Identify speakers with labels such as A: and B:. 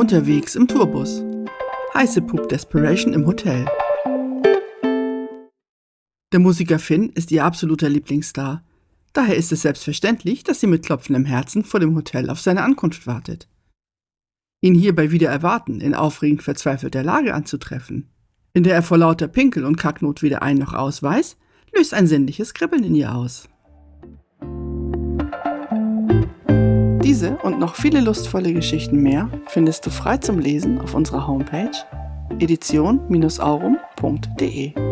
A: Unterwegs im Tourbus. Heiße Pup Desperation im Hotel. Der Musiker Finn ist ihr absoluter Lieblingsstar. Daher ist es selbstverständlich, dass sie mit klopfendem Herzen vor dem Hotel auf seine Ankunft wartet. Ihn hierbei wieder erwarten, in aufregend verzweifelter Lage anzutreffen, in der er vor lauter Pinkel und Kacknot weder ein noch aus weiß, löst ein sinnliches Kribbeln in ihr aus. Diese und noch viele lustvolle Geschichten mehr findest du frei zum Lesen auf unserer Homepage edition-aurum.de.